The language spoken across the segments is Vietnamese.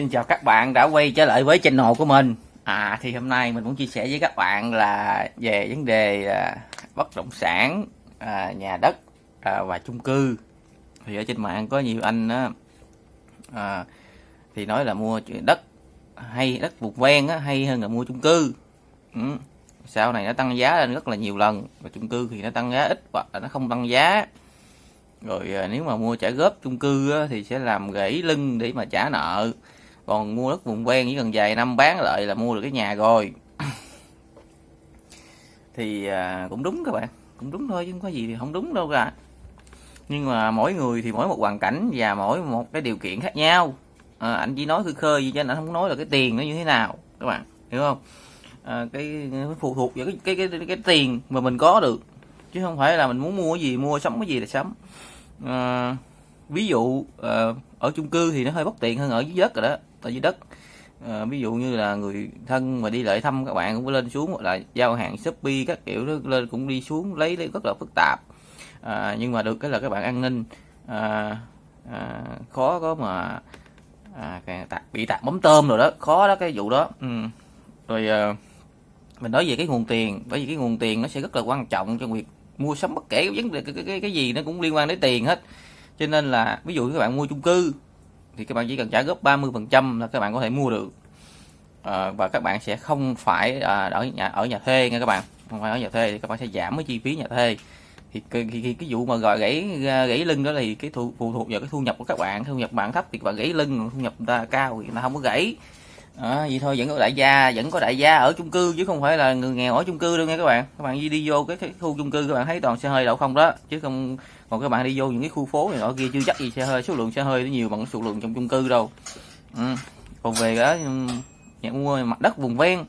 xin chào các bạn đã quay trở lại với channel của mình. À thì hôm nay mình muốn chia sẻ với các bạn là về vấn đề à, bất động sản à, nhà đất à, và chung cư. Thì ở trên mạng có nhiều anh á à, thì nói là mua đất hay đất vùng ven á, hay hơn là mua chung cư. Ừ. sau này nó tăng giá lên rất là nhiều lần và chung cư thì nó tăng giá ít hoặc là nó không tăng giá. Rồi à, nếu mà mua trả góp chung cư á, thì sẽ làm gãy lưng để mà trả nợ còn mua đất vùng ven chỉ cần vài năm bán lại là mua được cái nhà rồi. Thì à, cũng đúng các bạn cũng đúng thôi chứ không có gì thì không đúng đâu cả nhưng mà mỗi người thì mỗi một hoàn cảnh và mỗi một cái điều kiện khác nhau. À, anh chỉ nói khơi khơi gì cho anh không nói là cái tiền nó như thế nào các bạn hiểu không? À, cái phụ thuộc vào cái cái, cái cái cái tiền mà mình có được. Chứ không phải là mình muốn mua cái gì mua sắm cái gì là sắm. À, ví dụ à, ở chung cư thì nó hơi bất tiện hơn ở dưới đất rồi đó tại dưới đất. À, ví dụ như là người thân mà đi lại thăm các bạn cũng phải lên xuống hoặc là giao hàng shopee các kiểu đó lên cũng đi xuống lấy, lấy rất là phức tạp. À, nhưng mà được cái là các bạn an ninh. À, à, khó có mà à, bị tạt bấm tôm rồi đó khó đó cái vụ đó. Ừ. rồi à, mình nói về cái nguồn tiền bởi vì cái nguồn tiền nó sẽ rất là quan trọng cho việc mua sắm bất kể vấn đề cái, cái, cái, gì nó cũng liên quan đến tiền hết. Cho nên là ví dụ các bạn mua chung cư thì các bạn chỉ cần trả góp 30% là các bạn có thể mua được. À, và các bạn sẽ không phải à, ở nhà ở nhà thuê nha các bạn. Không phải ở nhà thuê thì các bạn sẽ giảm cái chi phí nhà thuê. Thì cái, cái, cái vụ mà gọi gãy à, gãy lưng đó thì cái thu, phụ thuộc vào cái thu nhập của các bạn. Thu nhập bạn thấp thì các bạn gãy lưng thu nhập người ta cao thì người ta không có gãy à, vậy thôi vẫn có đại gia vẫn có đại gia ở chung cư chứ không phải là người nghèo ở chung cư đâu nha các bạn. Các bạn đi đi vô cái, cái khu chung cư các bạn thấy toàn xe hơi đậu không đó. Chứ không còn các bạn đi vô những cái khu phố này ở kia chưa chắc gì xe hơi số lượng xe hơi nó nhiều bằng số lượng trong chung cư đâu. Ừ. còn về đó ừ, nhà mua mặt đất vùng ven.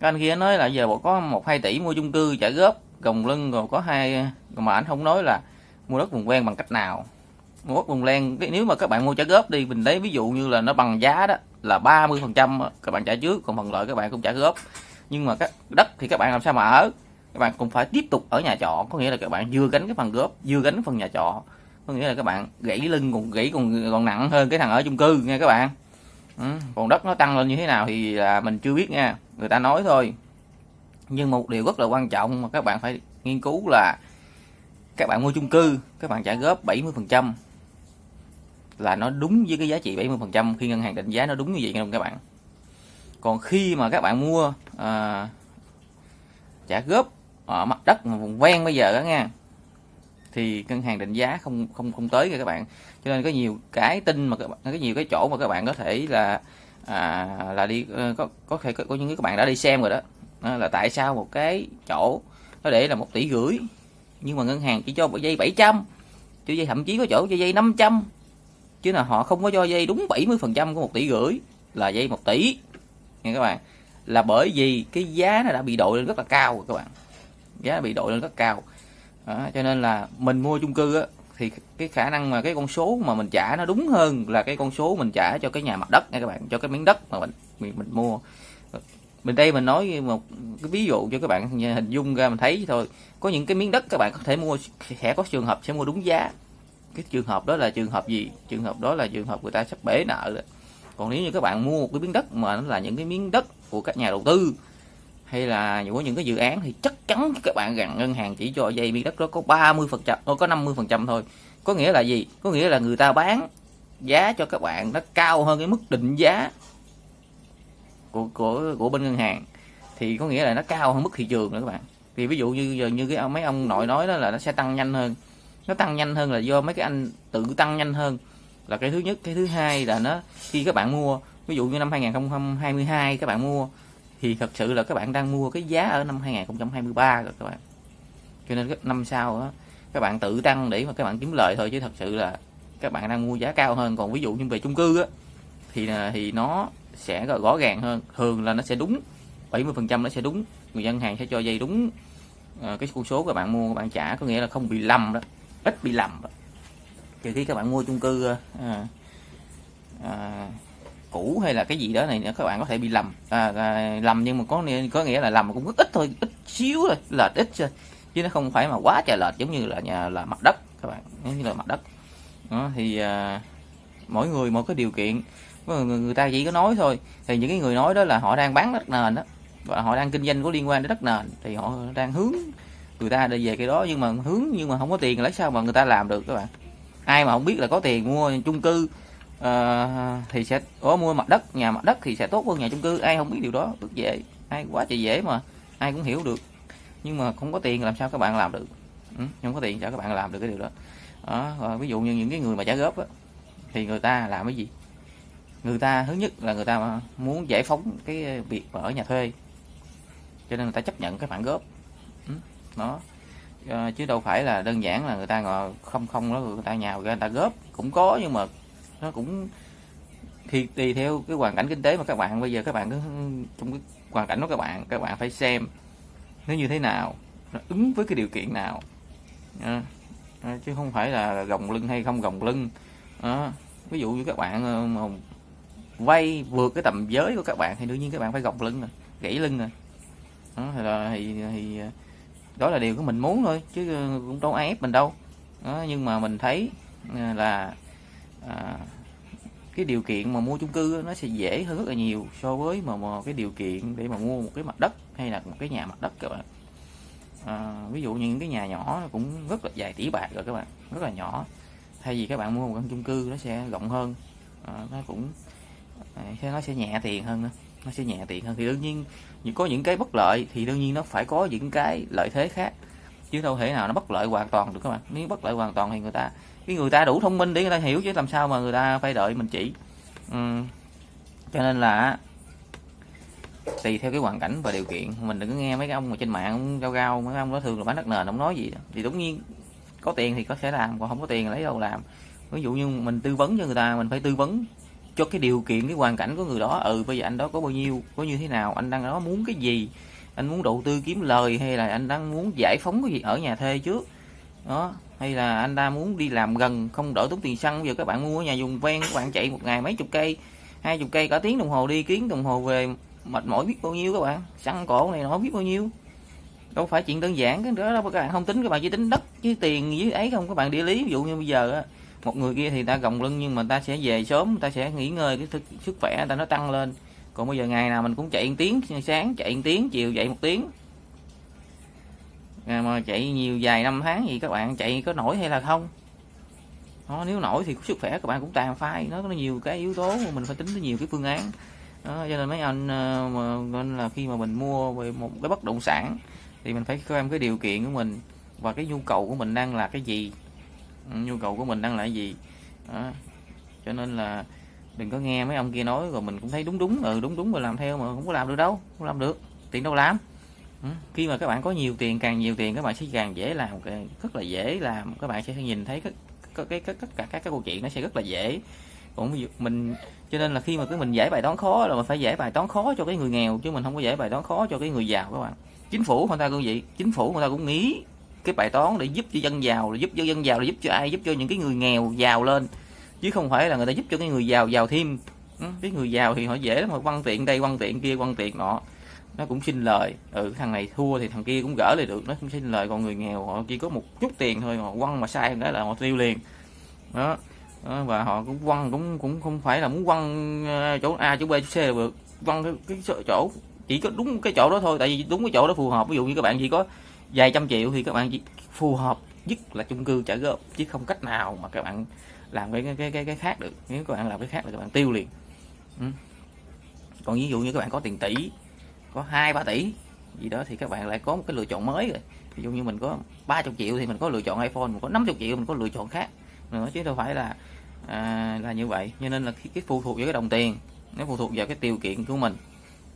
Các anh kia nói là giờ bộ có một hai tỷ mua chung cư trả góp gồng lưng rồi có hai mà anh không nói là mua đất vùng ven bằng cách nào. Mua đất vùng ven nếu mà các bạn mua trả góp đi mình lấy ví dụ như là nó bằng giá đó là 30 phần trăm các bạn trả trước, còn phần lợi các bạn cũng trả góp. Nhưng mà các đất thì các bạn làm sao mà ở? Các bạn cũng phải tiếp tục ở nhà trọ, có nghĩa là các bạn vừa gánh cái phần góp, vừa gánh phần nhà trọ. Có nghĩa là các bạn gãy lưng còn gãy còn còn nặng hơn cái thằng ở chung cư nha các bạn. Ừ. còn đất nó tăng lên như thế nào thì là mình chưa biết nha, người ta nói thôi. Nhưng một điều rất là quan trọng mà các bạn phải nghiên cứu là các bạn mua chung cư, các bạn trả góp 70 phần trăm là nó đúng với cái giá trị 70 phần trăm khi ngân hàng định giá nó đúng như vậy không các bạn? Còn khi mà các bạn mua à, trả góp ở mặt đất mà vùng ven bây giờ đó nha thì ngân hàng định giá không không không tới các bạn. Cho nên có nhiều cái tin mà các bạn có nhiều cái chỗ mà các bạn có thể là à, là đi ờ, có có thể có, có những cái các bạn đã đi xem rồi đó. Đó là tại sao một cái chỗ nó để là một tỷ rưỡi nhưng mà ngân hàng chỉ cho dây 700 cho dây thậm chí có chỗ cho dây 500 chứ là họ không có cho dây đúng 70 phần trăm của một tỷ rưỡi là dây một tỷ. Nha các bạn. Là bởi vì cái giá nó đã bị đội lên rất là cao rồi các bạn. Giá bị đội lên rất cao. Đó, cho nên là mình mua chung cư á, thì cái khả năng mà cái con số mà mình trả nó đúng hơn là cái con số mình trả cho cái nhà mặt đất nha các bạn cho cái miếng đất mà mình mình, mình mua. Mình đây mình nói một cái ví dụ cho các bạn hình dung ra mình thấy thôi. Có những cái miếng đất các bạn có thể mua sẽ có trường hợp sẽ mua đúng giá cái trường hợp đó là trường hợp gì? Trường hợp đó là trường hợp người ta sắp bể nợ đó. còn nếu như các bạn mua một cái miếng đất mà nó là những cái miếng đất của các nhà đầu tư, hay là của những cái dự án, thì chắc chắn các bạn rằng ngân hàng chỉ cho dây miếng đất đó có 30 phần trăm ờ, có 50 phần trăm thôi. Có nghĩa là gì? Có nghĩa là người ta bán giá cho các bạn nó cao hơn cái mức định giá của của của bên ngân hàng, thì có nghĩa là nó cao hơn mức thị trường nữa các bạn. Thì ví dụ như giờ như cái mấy ông nội nói đó là nó sẽ tăng nhanh hơn nó tăng nhanh hơn là do mấy cái anh tự tăng nhanh hơn. Là cái thứ nhất cái thứ hai là nó khi các bạn mua ví dụ như năm 2022 các bạn mua thì thật sự là các bạn đang mua cái giá ở năm 2023 rồi các bạn. Cho nên năm sau đó, các bạn tự tăng để mà các bạn kiếm lời thôi chứ thật sự là các bạn đang mua giá cao hơn. Còn ví dụ như về chung cư á thì thì nó sẽ rõ ràng hơn. Thường là nó sẽ đúng 70 phần trăm nó sẽ đúng. Người dân hàng sẽ cho dây đúng ờ, cái con số các bạn mua các bạn trả có nghĩa là không bị lầm đó ít bị lầm. Trừ khi các bạn mua chung cư à, à, cũ hay là cái gì đó này nữa các bạn có thể bị lầm. À, à, lầm nhưng mà có có nghĩa là lầm cũng rất ít thôi ít xíu thôi lệch ít thôi. Chứ nó không phải mà quá trời lệch giống như là nhà là mặt đất các bạn giống như là mặt đất. Đó, thì à, mỗi người một cái điều kiện. Người, người ta chỉ có nói thôi. Thì những cái người nói đó là họ đang bán đất nền đó và họ đang kinh doanh có liên quan đến đất nền thì họ đang hướng người ta đi về cái đó nhưng mà hướng nhưng mà không có tiền lấy sao mà người ta làm được các bạn? Ai mà không biết là có tiền mua chung cư uh, thì sẽ có mua mặt đất nhà mặt đất thì sẽ tốt hơn nhà chung cư. Ai không biết điều đó rất dễ. Ai quá trời dễ mà ai cũng hiểu được. Nhưng mà không có tiền làm sao các bạn làm được? Ừ, không có tiền sao các bạn làm được cái điều đó, đó ví dụ như những cái người mà trả góp á, thì người ta làm cái gì? Người ta thứ nhất là người ta muốn giải phóng cái việc ở nhà thuê. Cho nên người ta chấp nhận cái khoản góp nó. À, chứ đâu phải là đơn giản là người ta ngồi không không đó người ta nhào người ta góp. Cũng có nhưng mà nó cũng thì tùy theo cái hoàn cảnh kinh tế mà các bạn. Bây giờ các bạn cứ ừ, trong cái hoàn cảnh đó các bạn các bạn phải xem nó như thế nào nó ứng với cái điều kiện nào. À, à, chứ không phải là gồng lưng hay không gồng lưng. À, ví dụ như các bạn mà vay vượt cái tầm giới của các bạn thì đương nhiên các bạn phải gồng lưng rồi gãy lưng rồi. Đó, thì, thì, thì đó là điều của mình muốn thôi chứ ờ, cũng đâu ai ép mình đâu. Đó, nhưng mà mình thấy ờ, là à, cái điều kiện mà mua chung cư nó sẽ dễ hơn rất là nhiều so với mà, mà cái điều kiện để mà mua một cái mặt đất hay là một cái nhà mặt đất các bạn. À, ví dụ như những cái nhà nhỏ cũng rất là dài tỷ bạc rồi các bạn rất là nhỏ. Thay vì các bạn mua một căn chung cư nó sẽ rộng hơn à, nó cũng nó sẽ nhẹ tiền hơn nữa nó sẽ nhẹ tiện hơn. Thì đương nhiên có những cái bất lợi thì đương nhiên nó phải có những cái lợi thế khác. Chứ đâu thể nào nó bất lợi hoàn toàn được các bạn. Nếu bất lợi hoàn toàn thì người ta cái người ta đủ thông minh để người ta hiểu chứ làm sao mà người ta phải đợi mình chỉ. Ừ. cho nên là tùy theo cái hoàn cảnh và điều kiện. Mình đừng có nghe mấy cái ông mà trên mạng ông gao gao, mấy ông đó thường là bán đất nền, ông nói gì đó. thì đúng nhiên, có tiền thì có thể làm, còn không có tiền lấy đâu làm. Ví dụ như mình tư vấn cho người ta, mình phải tư vấn cho cái điều kiện, cái hoàn cảnh của người đó. Ừ bây giờ anh đó có bao nhiêu, có như thế nào, anh đang đó muốn cái gì, anh muốn đầu tư kiếm lời, hay là anh đang muốn giải phóng cái gì ở nhà thuê trước? Đó, hay là anh ta muốn đi làm gần, không đỡ tốn tiền xăng. Bây giờ các bạn mua ở nhà dùng ven, các bạn chạy một ngày mấy chục cây, hai chục cây cả tiếng đồng hồ đi kiến đồng hồ về, mệt mỏi biết bao nhiêu các bạn. Xăng cổ này nó biết bao nhiêu. Đâu phải chuyện đơn giản, cái đó đâu các bạn không tính, các bạn chỉ tính đất với tiền với ấy không. Các bạn địa lý, ví dụ như bây giờ á một người kia thì ta gồng lưng nhưng mà ta sẽ về sớm ta sẽ nghỉ ngơi cái thức sức khỏe ta nó tăng lên. Còn bây giờ ngày nào mình cũng chạy một tiếng sáng chạy một tiếng chiều dậy một tiếng. Mà chạy nhiều dài năm tháng gì các bạn chạy có nổi hay là không? Đó, nếu nổi thì sức khỏe các bạn cũng tàn phai nó có nhiều cái yếu tố mà mình phải tính tới nhiều cái phương án. Đó, cho nên mấy anh ờ, mà nên là khi mà mình mua về một cái bất động sản thì mình phải xem cái điều kiện của mình và cái nhu cầu của mình đang là cái gì nhu cầu của mình đang là gì đó. cho nên là đừng có nghe mấy ông kia nói rồi mình cũng thấy đúng đúng ừ đúng đúng rồi làm theo mà không có làm được đâu, không làm được, tiền đâu làm ừ. khi mà các bạn có nhiều tiền, càng nhiều tiền các bạn sẽ càng dễ làm rất là dễ làm các bạn sẽ nhìn thấy cái cái cái tất cả các cái câu chuyện nó sẽ rất là dễ còn ví dụ mình, cho nên là khi mà cái mình giải bài toán khó là mình phải giải bài toán khó cho cái người nghèo, chứ mình không có giải bài toán khó cho cái người giàu các bạn chính phủ người ta cũng vậy, chính phủ người ta cũng nghĩ cái bài toán để giúp cho dân giàu để giúp cho dân giàu để giúp cho ai giúp cho những cái người nghèo giàu lên. Chứ không phải là người ta giúp cho cái người giàu giàu thêm. Ừ, cái người giàu thì họ dễ lắm mà quăng tiện đây quăng tiện kia quăng tiện nọ. Nó cũng xin lời. Ừ thằng này thua thì thằng kia cũng gỡ lại được. Nó cũng xin lời còn người nghèo họ chỉ có một chút tiền thôi họ quăng mà sai cái là họ tiêu liền. Đó, đó và họ cũng quăng cũng cũng không phải là muốn quăng ờ, chỗ A chỗ B chỗ C là được. Quăng cái, cái chỗ chỉ có đúng cái chỗ đó thôi tại vì đúng cái chỗ đó phù hợp. Ví dụ như các bạn chỉ có vài trăm triệu thì các bạn chỉ phù hợp nhất là chung cư trả góp chứ không cách nào mà các bạn làm cái cái cái cái khác được. Nếu các bạn làm cái khác là các bạn tiêu liền. Ừ. còn ví dụ như các bạn có tiền tỷ có hai ba tỷ gì đó thì các bạn lại có một cái lựa chọn mới rồi. Ví dụ như mình có 30 triệu thì mình có lựa chọn iPhone mình có 50 triệu mình có lựa chọn khác. Nữa chứ đâu phải là à, là như vậy. Cho nên là cái, cái phụ thuộc vào cái đồng tiền nó phụ thuộc vào cái điều kiện của mình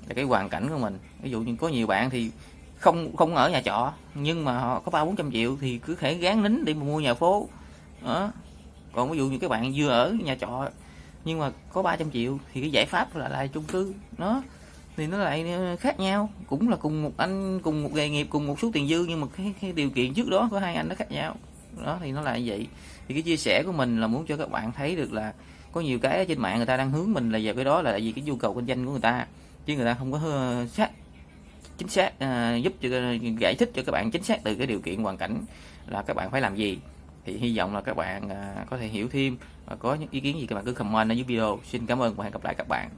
là cái hoàn cảnh của mình. Ví dụ như có nhiều bạn thì không không ở nhà trọ nhưng mà họ có ba bốn trăm triệu thì cứ thể gán nín để mà mua nhà phố. Đó. Còn ví dụ như các bạn vừa ở nhà trọ nhưng mà có 300 triệu thì cái giải pháp là lại chung cư. Nó thì nó lại ờ, khác nhau. Cũng là cùng một anh cùng một nghề nghiệp cùng một số tiền dư nhưng mà cái, cái điều kiện trước đó của hai anh nó khác nhau. Đó thì nó là như vậy. Thì cái chia sẻ của mình là muốn cho các bạn thấy được là có nhiều cái ở trên mạng người ta đang hướng mình là về cái đó là vì cái nhu cầu kinh doanh của người ta chứ người ta không có ờ, sát chính xác uh, giúp cho ờ, giải thích cho các bạn chính xác từ cái điều kiện hoàn cảnh là các bạn phải làm gì. Thì hy vọng là các bạn uh, có thể hiểu thêm và có những ý kiến gì các bạn cứ comment ở dưới video. Xin cảm ơn và hẹn gặp lại các bạn.